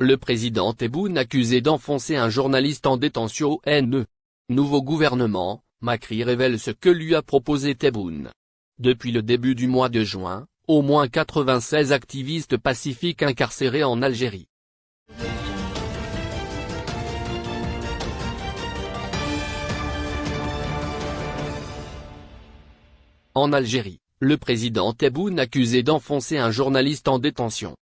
Le président Tebboune accusé d'enfoncer un journaliste en détention au NE. Nouveau gouvernement, Macri révèle ce que lui a proposé Tebboune. Depuis le début du mois de juin, au moins 96 activistes pacifiques incarcérés en Algérie. En Algérie, le président Tebboune accusé d'enfoncer un journaliste en détention.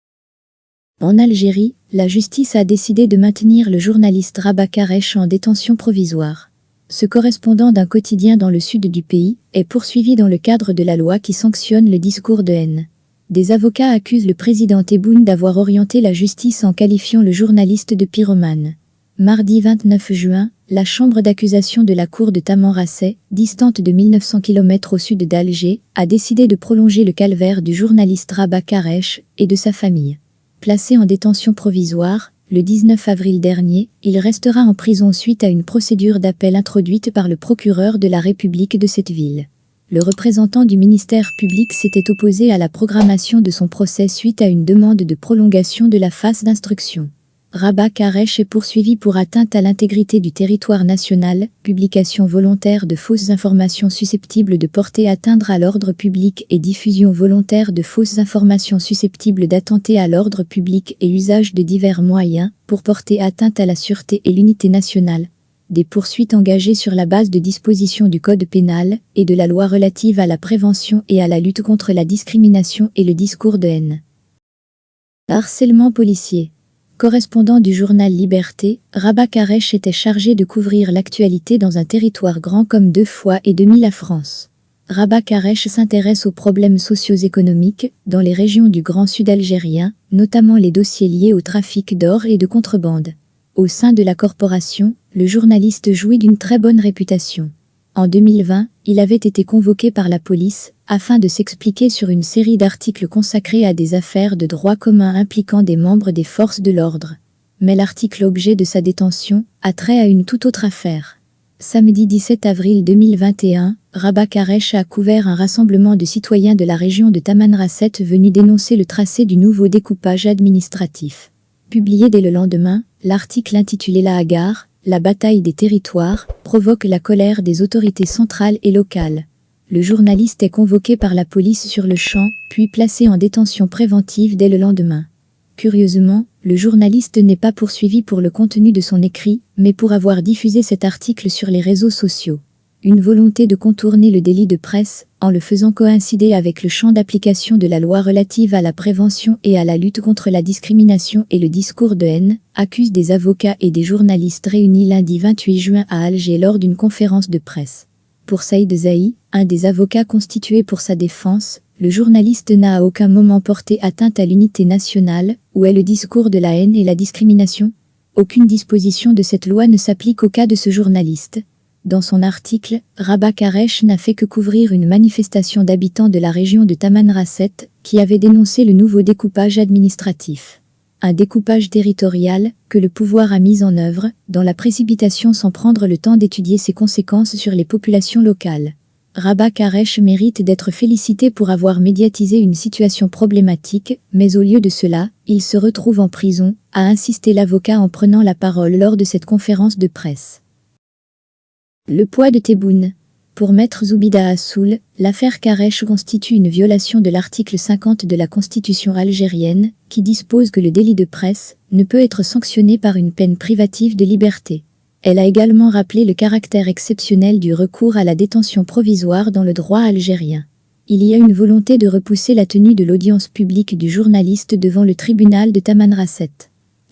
En Algérie, la justice a décidé de maintenir le journaliste Rabat Karesh en détention provisoire. Ce correspondant d'un quotidien dans le sud du pays est poursuivi dans le cadre de la loi qui sanctionne le discours de haine. Des avocats accusent le président Tebboune d'avoir orienté la justice en qualifiant le journaliste de pyromane. Mardi 29 juin, la chambre d'accusation de la cour de Tamanrasset, distante de 1900 km au sud d'Alger, a décidé de prolonger le calvaire du journaliste Rabat Karesh et de sa famille. Placé en détention provisoire, le 19 avril dernier, il restera en prison suite à une procédure d'appel introduite par le procureur de la République de cette ville. Le représentant du ministère public s'était opposé à la programmation de son procès suite à une demande de prolongation de la phase d'instruction. Rabat Karesh est poursuivi pour atteinte à l'intégrité du territoire national, publication volontaire de fausses informations susceptibles de porter atteinte à l'ordre public et diffusion volontaire de fausses informations susceptibles d'attenter à l'ordre public et usage de divers moyens pour porter atteinte à la sûreté et l'unité nationale. Des poursuites engagées sur la base de dispositions du Code pénal et de la loi relative à la prévention et à la lutte contre la discrimination et le discours de haine. Harcèlement policier Correspondant du journal Liberté, Rabat Karesh était chargé de couvrir l'actualité dans un territoire grand comme deux fois et demi la France. Rabat Karesh s'intéresse aux problèmes socio-économiques dans les régions du Grand Sud algérien, notamment les dossiers liés au trafic d'or et de contrebande. Au sein de la corporation, le journaliste jouit d'une très bonne réputation. En 2020, il avait été convoqué par la police afin de s'expliquer sur une série d'articles consacrés à des affaires de droit commun impliquant des membres des forces de l'ordre. Mais l'article objet de sa détention a trait à une toute autre affaire. Samedi 17 avril 2021, Rabat Karesh a couvert un rassemblement de citoyens de la région de Tamanrasset venus dénoncer le tracé du nouveau découpage administratif. Publié dès le lendemain, l'article intitulé La Hagar, la bataille des territoires, provoque la colère des autorités centrales et locales. Le journaliste est convoqué par la police sur le champ, puis placé en détention préventive dès le lendemain. Curieusement, le journaliste n'est pas poursuivi pour le contenu de son écrit, mais pour avoir diffusé cet article sur les réseaux sociaux. Une volonté de contourner le délit de presse, en le faisant coïncider avec le champ d'application de la loi relative à la prévention et à la lutte contre la discrimination et le discours de haine, accuse des avocats et des journalistes réunis lundi 28 juin à Alger lors d'une conférence de presse. Pour Saïd Zahi, un des avocats constitués pour sa défense, le journaliste n'a à aucun moment porté atteinte à l'unité nationale, où est le discours de la haine et la discrimination. Aucune disposition de cette loi ne s'applique au cas de ce journaliste, dans son article, Rabat Karesh n'a fait que couvrir une manifestation d'habitants de la région de Tamanrasset qui avait dénoncé le nouveau découpage administratif. Un découpage territorial que le pouvoir a mis en œuvre, dans la précipitation sans prendre le temps d'étudier ses conséquences sur les populations locales. Rabat Karesh mérite d'être félicité pour avoir médiatisé une situation problématique, mais au lieu de cela, il se retrouve en prison, a insisté l'avocat en prenant la parole lors de cette conférence de presse. Le poids de Tebboune. Pour Maître Zoubida Assoul, l'affaire Karesh constitue une violation de l'article 50 de la Constitution algérienne, qui dispose que le délit de presse ne peut être sanctionné par une peine privative de liberté. Elle a également rappelé le caractère exceptionnel du recours à la détention provisoire dans le droit algérien. Il y a une volonté de repousser la tenue de l'audience publique du journaliste devant le tribunal de Tamanrasset.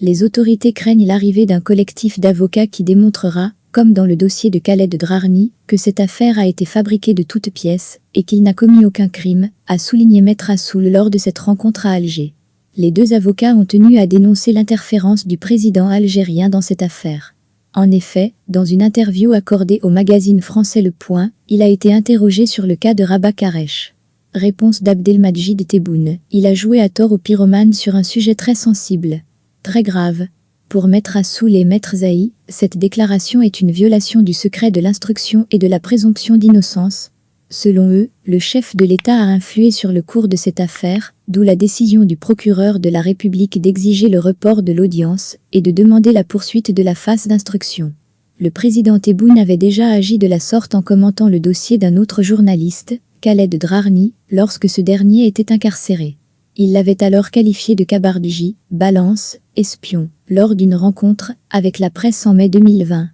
Les autorités craignent l'arrivée d'un collectif d'avocats qui démontrera, comme dans le dossier de Khaled Drarni, que cette affaire a été fabriquée de toutes pièces et qu'il n'a commis aucun crime, a souligné Maître Assoul lors de cette rencontre à Alger. Les deux avocats ont tenu à dénoncer l'interférence du président algérien dans cette affaire. En effet, dans une interview accordée au magazine français Le Point, il a été interrogé sur le cas de Rabat Karesh. Réponse d'Abdelmajid Tebboune. Il a joué à tort au pyromane sur un sujet très sensible. Très grave, pour Maître Assoul et Maître Zahi, cette déclaration est une violation du secret de l'instruction et de la présomption d'innocence. Selon eux, le chef de l'État a influé sur le cours de cette affaire, d'où la décision du procureur de la République d'exiger le report de l'audience et de demander la poursuite de la phase d'instruction. Le président Tebboune avait déjà agi de la sorte en commentant le dossier d'un autre journaliste, Khaled Drarni, lorsque ce dernier était incarcéré. Il l'avait alors qualifié de cabardji, balance, espion, lors d'une rencontre avec la presse en mai 2020.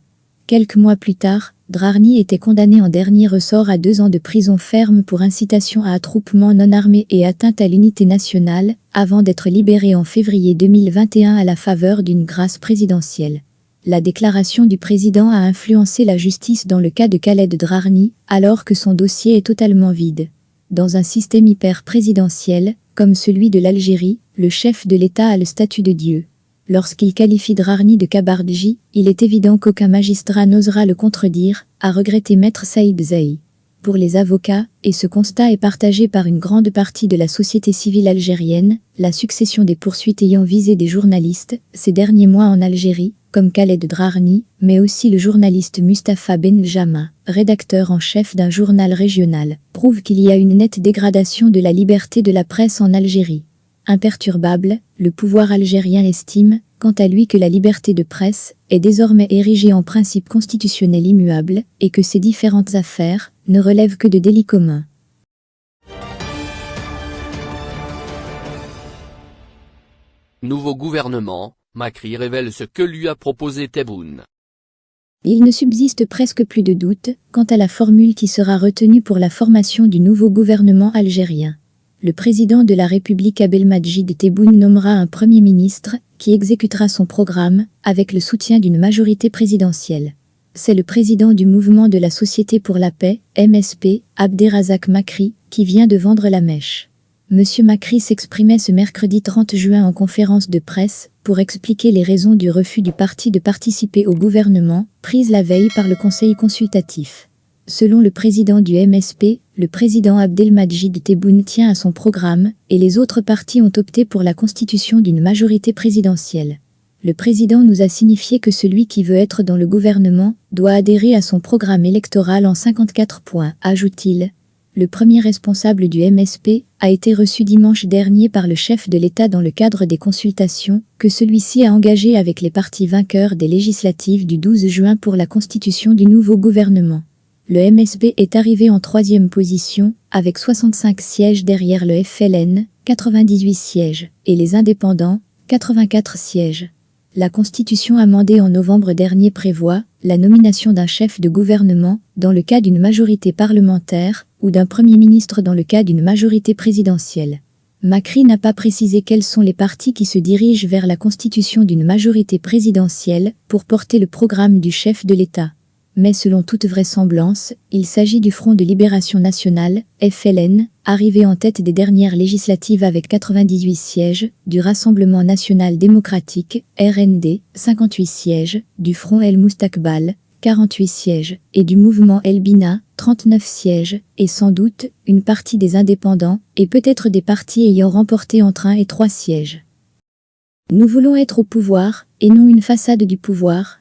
Quelques mois plus tard, Drarni était condamné en dernier ressort à deux ans de prison ferme pour incitation à attroupement non armé et atteinte à l'unité nationale, avant d'être libéré en février 2021 à la faveur d'une grâce présidentielle. La déclaration du président a influencé la justice dans le cas de Khaled Drarni, alors que son dossier est totalement vide. Dans un système hyper présidentiel, comme celui de l'Algérie, le chef de l'État a le statut de Dieu. Lorsqu'il qualifie Drarni de Kabardji, il est évident qu'aucun magistrat n'osera le contredire, a regretté Maître Saïd Zaï. Pour les avocats, et ce constat est partagé par une grande partie de la société civile algérienne, la succession des poursuites ayant visé des journalistes, ces derniers mois en Algérie, comme Khaled Drarni, mais aussi le journaliste Mustapha Benjama, rédacteur en chef d'un journal régional, prouve qu'il y a une nette dégradation de la liberté de la presse en Algérie. Imperturbable, le pouvoir algérien estime, quant à lui que la liberté de presse est désormais érigée en principe constitutionnel immuable et que ces différentes affaires ne relèvent que de délits communs. Nouveau gouvernement, Macri révèle ce que lui a proposé Tebboune. Il ne subsiste presque plus de doute quant à la formule qui sera retenue pour la formation du nouveau gouvernement algérien le président de la République Abdelmajid Tebboune nommera un premier ministre qui exécutera son programme avec le soutien d'une majorité présidentielle. C'est le président du mouvement de la Société pour la paix, MSP, Abderrazak Makri, qui vient de vendre la mèche. Monsieur Makri s'exprimait ce mercredi 30 juin en conférence de presse pour expliquer les raisons du refus du parti de participer au gouvernement, prise la veille par le Conseil consultatif. Selon le président du MSP, le président Abdelmajid Tebboune tient à son programme et les autres partis ont opté pour la constitution d'une majorité présidentielle. Le président nous a signifié que celui qui veut être dans le gouvernement doit adhérer à son programme électoral en 54 points, ajoute-t-il. Le premier responsable du MSP a été reçu dimanche dernier par le chef de l'État dans le cadre des consultations que celui-ci a engagées avec les partis vainqueurs des législatives du 12 juin pour la constitution du nouveau gouvernement. Le MSB est arrivé en troisième position, avec 65 sièges derrière le FLN, 98 sièges, et les indépendants, 84 sièges. La constitution amendée en novembre dernier prévoit la nomination d'un chef de gouvernement dans le cas d'une majorité parlementaire ou d'un premier ministre dans le cas d'une majorité présidentielle. Macri n'a pas précisé quels sont les partis qui se dirigent vers la constitution d'une majorité présidentielle pour porter le programme du chef de l'État mais selon toute vraisemblance, il s'agit du Front de Libération Nationale, FLN, arrivé en tête des dernières législatives avec 98 sièges, du Rassemblement National Démocratique, RND, 58 sièges, du Front El Moustakbal, 48 sièges, et du mouvement El Bina, 39 sièges, et sans doute, une partie des indépendants, et peut-être des partis ayant remporté entre un et trois sièges. Nous voulons être au pouvoir, et non une façade du pouvoir,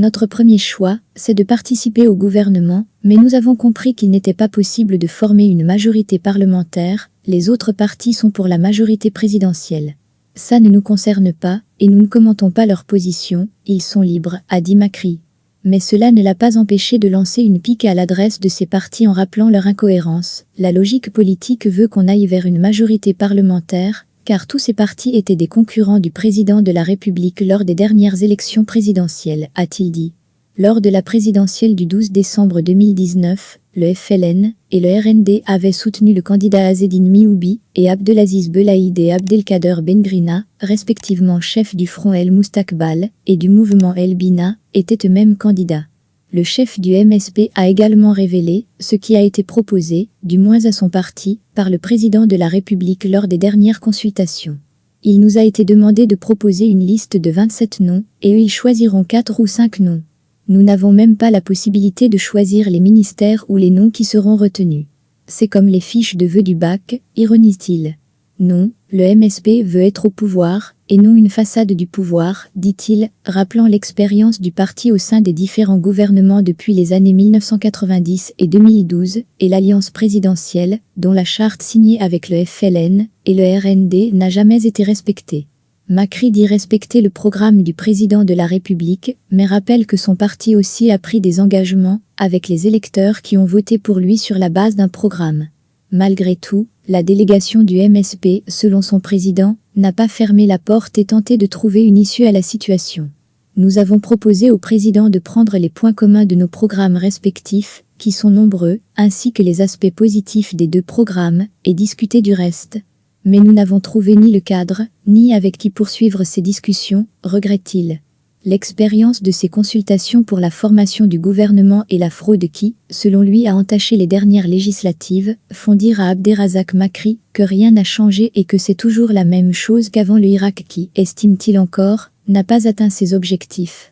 notre premier choix, c'est de participer au gouvernement, mais nous avons compris qu'il n'était pas possible de former une majorité parlementaire, les autres partis sont pour la majorité présidentielle. Ça ne nous concerne pas, et nous ne commentons pas leur position, ils sont libres, a dit Macri. Mais cela ne l'a pas empêché de lancer une pique à l'adresse de ces partis en rappelant leur incohérence. La logique politique veut qu'on aille vers une majorité parlementaire, car tous ces partis étaient des concurrents du président de la République lors des dernières élections présidentielles, a-t-il dit. Lors de la présidentielle du 12 décembre 2019, le FLN et le RND avaient soutenu le candidat Azedine Mioubi et Abdelaziz Belaïd et Abdelkader Bengrina, respectivement chef du Front El Moustakbal et du mouvement El Bina, étaient eux-mêmes candidats. Le chef du MSP a également révélé ce qui a été proposé, du moins à son parti, par le président de la République lors des dernières consultations. Il nous a été demandé de proposer une liste de 27 noms, et eux ils choisiront 4 ou 5 noms. Nous n'avons même pas la possibilité de choisir les ministères ou les noms qui seront retenus. C'est comme les fiches de vœux du bac, ironise-t-il. Non, le MSP veut être au pouvoir, et non une façade du pouvoir, dit-il, rappelant l'expérience du parti au sein des différents gouvernements depuis les années 1990 et 2012, et l'alliance présidentielle, dont la charte signée avec le FLN et le RND n'a jamais été respectée. Macri dit respecter le programme du président de la République, mais rappelle que son parti aussi a pris des engagements avec les électeurs qui ont voté pour lui sur la base d'un programme. Malgré tout, la délégation du MSP, selon son président, n'a pas fermé la porte et tenté de trouver une issue à la situation. Nous avons proposé au président de prendre les points communs de nos programmes respectifs, qui sont nombreux, ainsi que les aspects positifs des deux programmes, et discuter du reste. Mais nous n'avons trouvé ni le cadre, ni avec qui poursuivre ces discussions, regrette-t-il. L'expérience de ces consultations pour la formation du gouvernement et la fraude qui, selon lui a entaché les dernières législatives, font dire à Abderrazak Makri que rien n'a changé et que c'est toujours la même chose qu'avant le Irak qui, estime-t-il encore, n'a pas atteint ses objectifs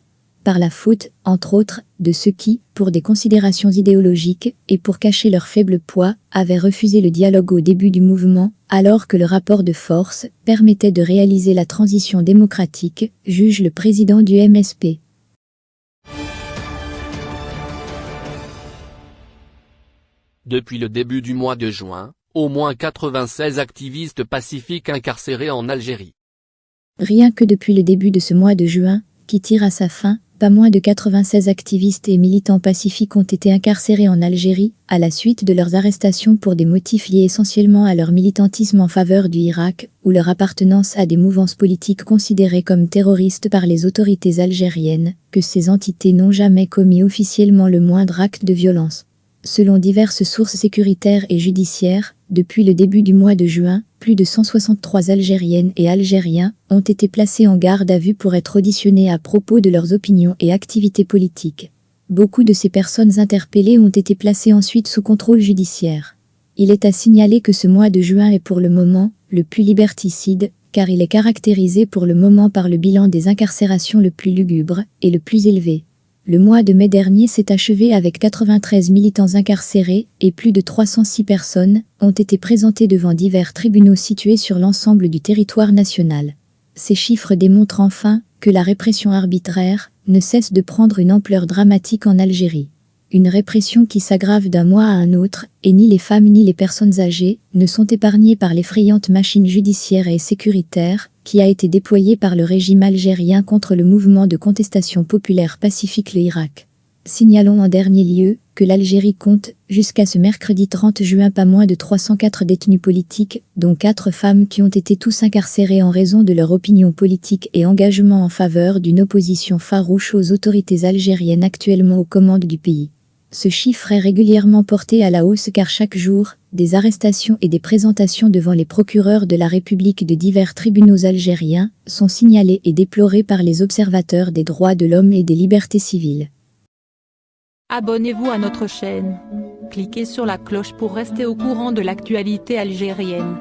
par la faute, entre autres, de ceux qui, pour des considérations idéologiques et pour cacher leur faible poids, avaient refusé le dialogue au début du mouvement, alors que le rapport de force permettait de réaliser la transition démocratique, juge le président du MSP. Depuis le début du mois de juin, au moins 96 activistes pacifiques incarcérés en Algérie. Rien que depuis le début de ce mois de juin, qui tire à sa fin, pas moins de 96 activistes et militants pacifiques ont été incarcérés en Algérie, à la suite de leurs arrestations pour des motifs liés essentiellement à leur militantisme en faveur du Irak, ou leur appartenance à des mouvances politiques considérées comme terroristes par les autorités algériennes, que ces entités n'ont jamais commis officiellement le moindre acte de violence. Selon diverses sources sécuritaires et judiciaires, depuis le début du mois de juin, plus de 163 Algériennes et Algériens ont été placés en garde à vue pour être auditionnés à propos de leurs opinions et activités politiques. Beaucoup de ces personnes interpellées ont été placées ensuite sous contrôle judiciaire. Il est à signaler que ce mois de juin est pour le moment le plus liberticide, car il est caractérisé pour le moment par le bilan des incarcérations le plus lugubre et le plus élevé. Le mois de mai dernier s'est achevé avec 93 militants incarcérés et plus de 306 personnes ont été présentées devant divers tribunaux situés sur l'ensemble du territoire national. Ces chiffres démontrent enfin que la répression arbitraire ne cesse de prendre une ampleur dramatique en Algérie. Une répression qui s'aggrave d'un mois à un autre, et ni les femmes ni les personnes âgées ne sont épargnées par l'effrayante machine judiciaire et sécuritaire qui a été déployée par le régime algérien contre le mouvement de contestation populaire pacifique le Irak. Signalons en dernier lieu que l'Algérie compte, jusqu'à ce mercredi 30 juin, pas moins de 304 détenus politiques, dont 4 femmes qui ont été tous incarcérés en raison de leur opinion politique et engagement en faveur d'une opposition farouche aux autorités algériennes actuellement aux commandes du pays. Ce chiffre est régulièrement porté à la hausse car chaque jour, des arrestations et des présentations devant les procureurs de la République de divers tribunaux algériens sont signalés et déplorés par les observateurs des droits de l'homme et des libertés civiles. Abonnez-vous à notre chaîne. Cliquez sur la cloche pour rester au courant de l'actualité algérienne.